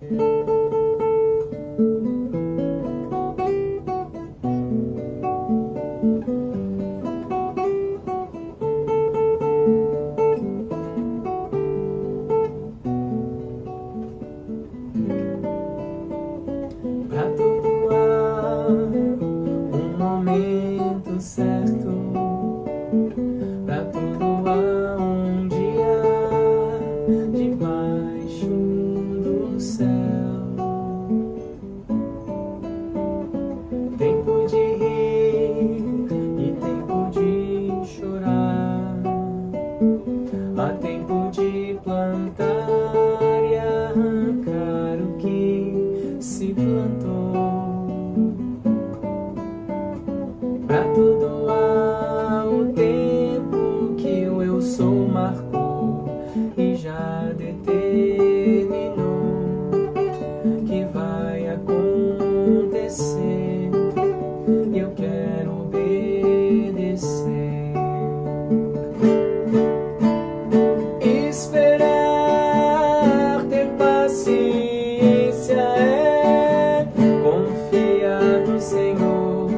thank mm -hmm. you obedecer, eu quero obedecer. Esperar, ter paciência é confiar no Senhor,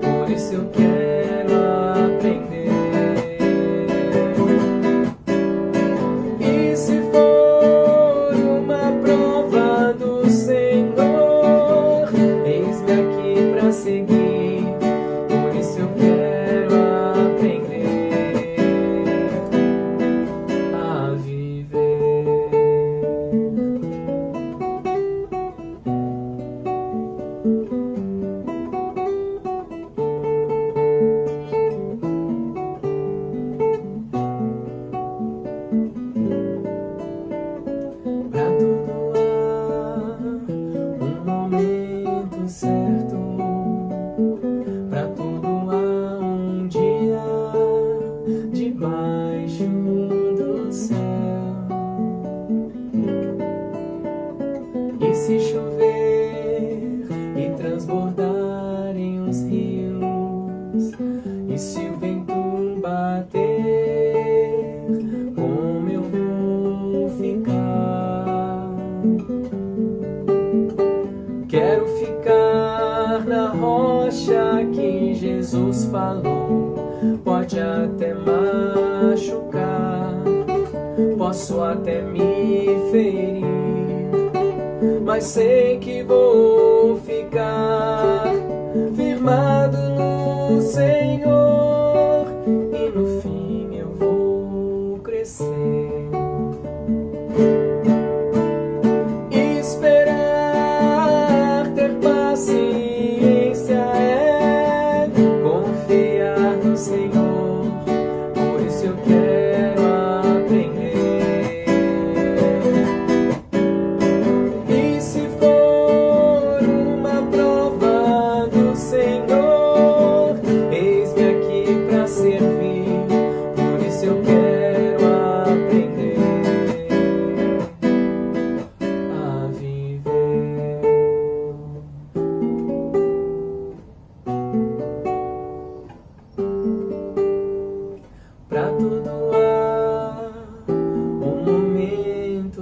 por isso eu quero. se chover e transbordarem os rios, e se o vento bater, como eu vou ficar? Quero ficar na rocha que Jesus falou, pode até machucar, posso até me ferir mas sei que vou ficar.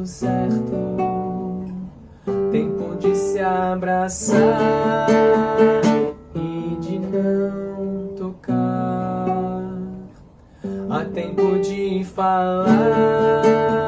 certo. Tempo de se abraçar e de não tocar. Há tempo de falar.